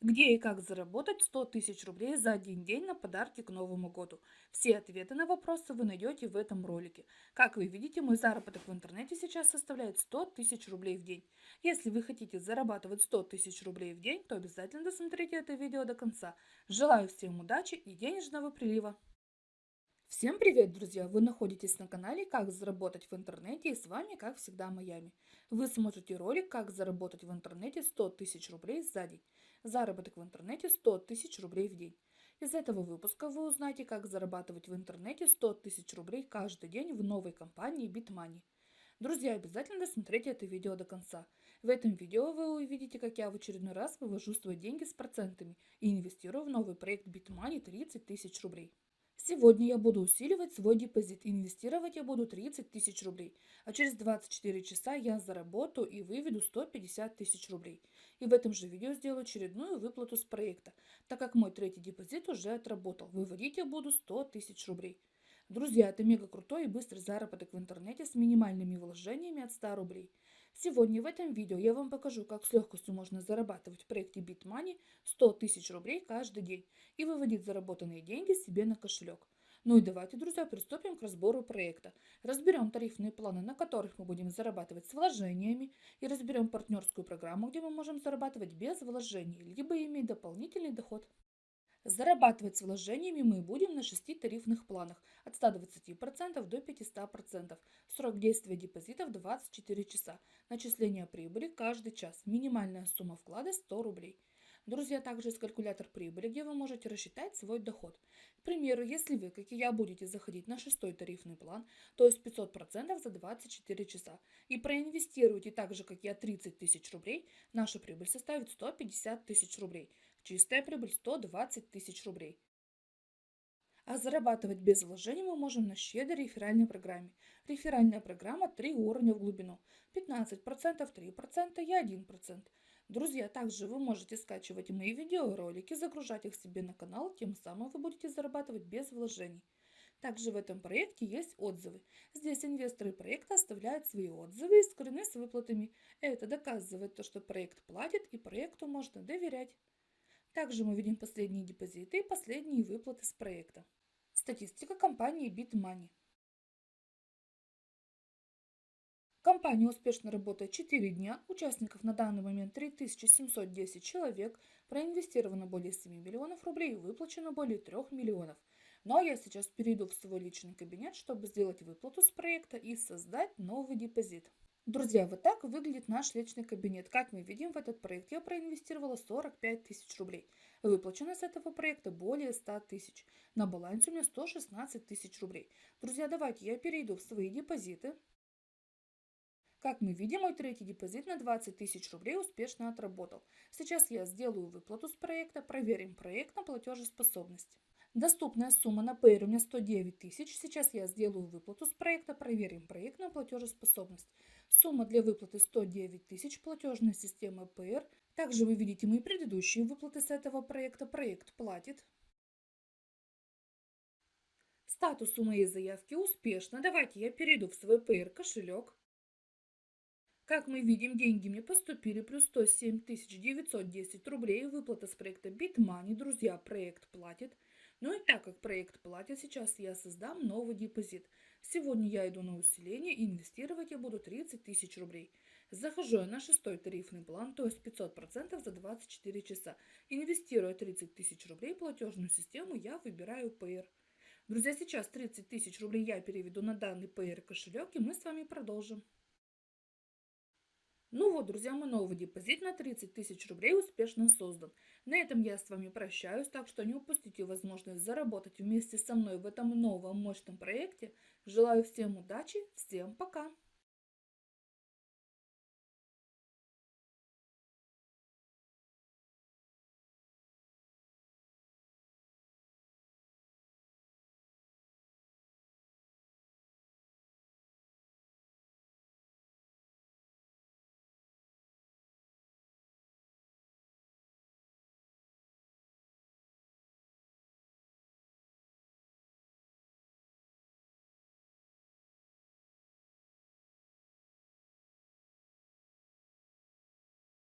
Где и как заработать 100 тысяч рублей за один день на подарки к Новому году? Все ответы на вопросы вы найдете в этом ролике. Как вы видите, мой заработок в интернете сейчас составляет 100 тысяч рублей в день. Если вы хотите зарабатывать 100 тысяч рублей в день, то обязательно досмотрите это видео до конца. Желаю всем удачи и денежного прилива! Всем привет, друзья! Вы находитесь на канале «Как заработать в интернете» и с вами, как всегда, Майами. Вы смотрите ролик «Как заработать в интернете 100 тысяч рублей за день». Заработок в интернете 100 тысяч рублей в день. Из этого выпуска вы узнаете, как зарабатывать в интернете 100 тысяч рублей каждый день в новой компании BitMoney. Друзья, обязательно досмотрите это видео до конца. В этом видео вы увидите, как я в очередной раз вывожу свои деньги с процентами и инвестирую в новый проект BitMoney 30 тысяч рублей. Сегодня я буду усиливать свой депозит. Инвестировать я буду 30 тысяч рублей. А через 24 часа я заработаю и выведу 150 тысяч рублей. И в этом же видео сделаю очередную выплату с проекта, так как мой третий депозит уже отработал. Выводить я буду 100 тысяч рублей. Друзья, это мега крутой и быстрый заработок в интернете с минимальными вложениями от 100 рублей. Сегодня в этом видео я вам покажу, как с легкостью можно зарабатывать в проекте BitMoney 100 тысяч рублей каждый день и выводить заработанные деньги себе на кошелек. Ну и давайте, друзья, приступим к разбору проекта. Разберем тарифные планы, на которых мы будем зарабатывать с вложениями, и разберем партнерскую программу, где мы можем зарабатывать без вложений, либо иметь дополнительный доход. Зарабатывать с вложениями мы будем на 6 тарифных планах от 120% до 500%. Срок действия депозитов 24 часа. Начисление прибыли каждый час. Минимальная сумма вклада 100 рублей. Друзья, также есть калькулятор прибыли, где вы можете рассчитать свой доход. К примеру, если вы, как и я, будете заходить на шестой тарифный план, то есть 500% за 24 часа, и проинвестируете так же, как я, 30 тысяч рублей, наша прибыль составит 150 тысяч рублей. Чистая прибыль 120 тысяч рублей. А зарабатывать без вложений мы можем на щедрой реферальной программе. Реферальная программа 3 уровня в глубину. 15%, 3% и 1%. Друзья, также вы можете скачивать мои видеоролики, загружать их себе на канал, тем самым вы будете зарабатывать без вложений. Также в этом проекте есть отзывы. Здесь инвесторы проекта оставляют свои отзывы и скорены с выплатами. Это доказывает то, что проект платит и проекту можно доверять. Также мы видим последние депозиты и последние выплаты с проекта. Статистика компании BitMoney. Компания успешно работает 4 дня, участников на данный момент 3710 человек, проинвестировано более 7 миллионов рублей выплачено более 3 миллионов. Ну а я сейчас перейду в свой личный кабинет, чтобы сделать выплату с проекта и создать новый депозит. Друзья, вот так выглядит наш личный кабинет. Как мы видим, в этот проект я проинвестировала 45 тысяч рублей. Выплачено с этого проекта более 100 тысяч. На балансе у меня 116 тысяч рублей. Друзья, давайте я перейду в свои депозиты. Как мы видим, мой третий депозит на 20 тысяч рублей успешно отработал. Сейчас я сделаю выплату с проекта, проверим проект на платежеспособность. Доступная сумма на Payer у меня 109 тысяч. Сейчас я сделаю выплату с проекта, проверим проект на платежеспособность. Сумма для выплаты 109 тысяч, платежная система Payer. Также вы видите мои предыдущие выплаты с этого проекта. Проект платит. Статус у моей заявки успешно. Давайте я перейду в свой Payer кошелек. Как мы видим, деньги мне поступили, плюс 107 910 рублей, выплата с проекта BitMoney, друзья, проект платит. Ну и так как проект платит, сейчас я создам новый депозит. Сегодня я иду на усиление и инвестировать я буду 30 тысяч рублей. Захожу я на шестой тарифный план, то есть 500% за 24 часа. Инвестируя 30 тысяч рублей платежную систему, я выбираю Payer. Друзья, сейчас 30 тысяч рублей я переведу на данный Payer кошелек, и мы с вами продолжим. Ну вот, друзья, мой новый депозит на 30 тысяч рублей успешно создан. На этом я с вами прощаюсь, так что не упустите возможность заработать вместе со мной в этом новом мощном проекте. Желаю всем удачи, всем пока!